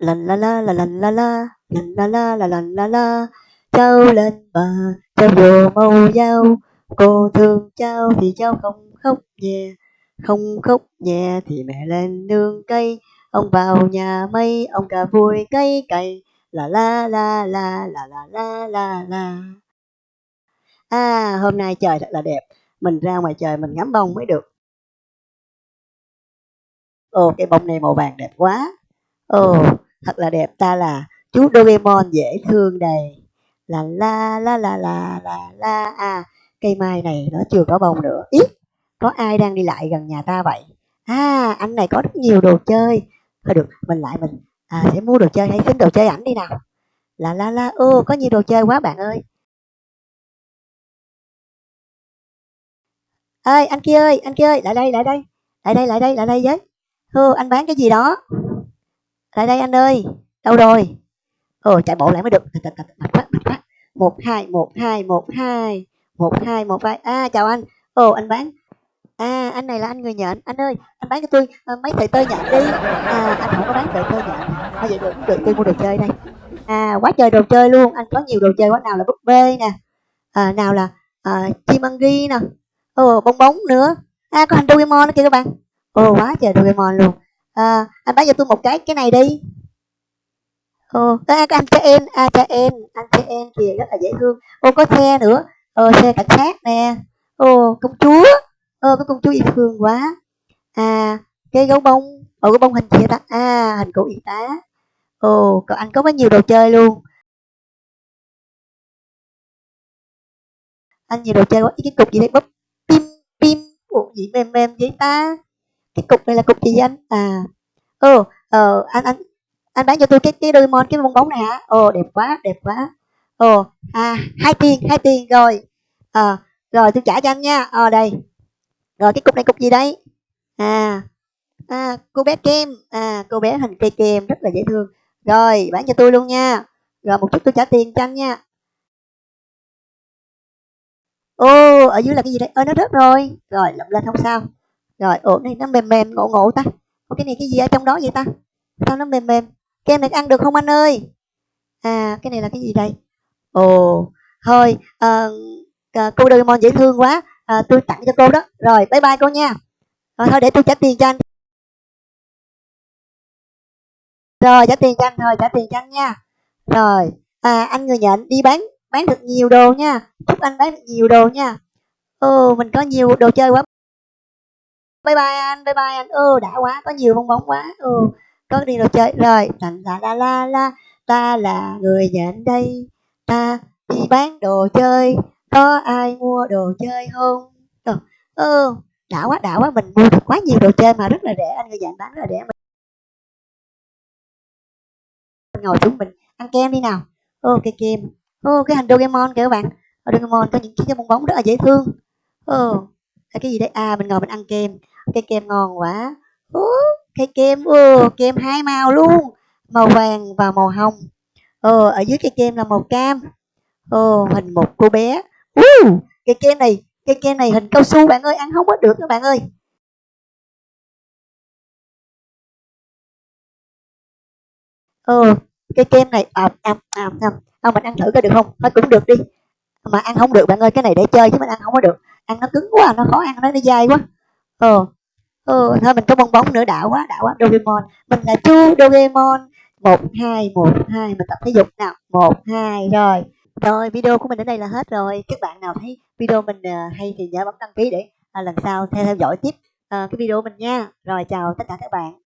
La la la la la la la la la la la la la la Cháu lên bà cháu vô màu dao Cô thương cháu thì cháu không khóc nhẹ Không khóc nhẹ thì mẹ lên nương cây. Ông vào nhà mây, ông cả vui cây cày La la la la la la la la la. À hôm nay trời thật là đẹp. Mình ra ngoài trời mình ngắm bông mới được. Ồ cái bông này màu vàng đẹp quá. Ồ thật là đẹp ta là chú Doraemon dễ thương đầy là la la la la la la à cây mai này nó chưa có bông nữa. Ít có ai đang đi lại gần nhà ta vậy? À anh này có rất nhiều đồ chơi. Thôi được mình lại mình à, sẽ mua đồ chơi hay xin đồ chơi ảnh đi nào. Là la la ô có nhiều đồ chơi quá bạn ơi. Ơi anh kia ơi anh kia ơi lại đây lại đây. Lại đây lại đây lại đây với. Hô, anh bán cái gì đó? Lại đây anh ơi đâu rồi? Ờ chạy bộ lại mới được. Mệt quá mệt quá một hai một hai một hai. Một hai một hai à chào anh. Ồ anh bán. À anh này là anh người nhện. Anh ơi anh bán cho tôi à, mấy sợi tơ nhện đi. À anh không có bán sợi tơ nhện. À vậy được được. Tôi mua đồ chơi đây. À quá trời đồ chơi luôn. Anh có nhiều đồ chơi quá. Nào là búp bê nè. À, nào là à, chim ăn ghi nè. Ồ bong bóng nữa. À có hành Doraemon nữa kìa các bạn. Ồ quá trời Doraemon luôn à, anh bán cho tôi một cái cái này đi. Ờ, Ồ à, anh cha em à cha em anh cha em kìa rất là dễ thương. Ô có xe nữa. Ờ xe cảnh sát nè. Ô công chúa. Ờ, Ơ có công chúa yêu thương quá. À cái gấu bông. Ồ cái bông hình gì ta? À hình cụ y tá. Ồ cậu anh có quá nhiều đồ chơi luôn. Anh nhiều đồ chơi quá. Cái cục gì đây? Bấm pim pim. Ủa gì? Mềm mềm vậy ta? Cái cục này là cục gì anh à. Ồ ờ anh anh anh bán cho tôi cái cái đôi mon cái bong bóng này hả? Ồ đẹp quá đẹp quá. Ồ à hai tiền hai tiền rồi. À, rồi tôi trả cho anh nha. Ờ đây. Rồi cái cục này cục gì đấy? À. À cô bé kem. À cô bé hình cây kem rất là dễ thương. Rồi bán cho tôi luôn nha. Rồi một chút tôi trả tiền cho anh nha. Ô ở dưới là cái gì đây? Ơ nó rớt rồi. Rồi lụm lên không sao rồi ổn này nó mềm mềm ngộ ngộ ta. Ủa, cái này cái gì ở trong đó vậy ta? Sao nó mềm mềm? Kem này ăn được không anh ơi? À cái này là cái gì đây? Ồ thôi à, à, cô Doraemon dễ thương quá. À, tôi tặng cho cô đó. Rồi bye bye cô nha. Rồi thôi để tôi trả tiền cho anh. Rồi trả tiền cho anh thôi trả tiền cho anh nha. Rồi à, anh người nhận đi bán bán được nhiều đồ nha. Chúc anh bán được nhiều đồ nha. Ô mình có nhiều đồ chơi quá bye bye anh bye bye anh. Ô đã quá có nhiều bong bóng quá. Ô có đi đồ chơi. Rồi la la la la ta là người nhận đây. Ta đi bán đồ chơi. Có ai mua đồ chơi không? Ơ ừ, đã quá đã quá. Mình mua được quá nhiều đồ chơi mà rất là rẻ. Anh người dạy bán rất là rẻ. Mình ngồi xuống mình ăn kem đi nào. Ô cái kem. Ô cái hình Doraemon kìa các bạn. Ở Doraemon có những cái bong bóng rất là dễ thương. Ô cái gì đấy à mình ngồi mình ăn kem cái kem ngon quá. Ô cái kem ô kem hai màu luôn. Màu vàng và màu hồng. Ờ ở dưới cái kem là màu cam. Ồ hình một cô bé. Uh, cái kem này cái kem này hình cao su bạn ơi ăn không có được các bạn ơi. Ờ cái kem này à, à, à, à, không mình ăn thử coi được không? Nó cũng được đi. Mà ăn không được bạn ơi cái này để chơi chứ mình ăn không có được. Ăn nó cứng quá nó khó ăn nó nó dai quá. Ờ ờ thôi mình có bong bóng nữa đã quá đã quá. Doraemon. Mình là chu Doraemon. Một hai một hai mình tập thể dục nào. Một hai rồi. Rồi video của mình đến đây là hết rồi. Các bạn nào thấy video mình uh, hay thì nhớ bấm đăng ký để uh, lần sau theo theo dõi tiếp uh, cái video mình nha. Rồi chào tất cả các bạn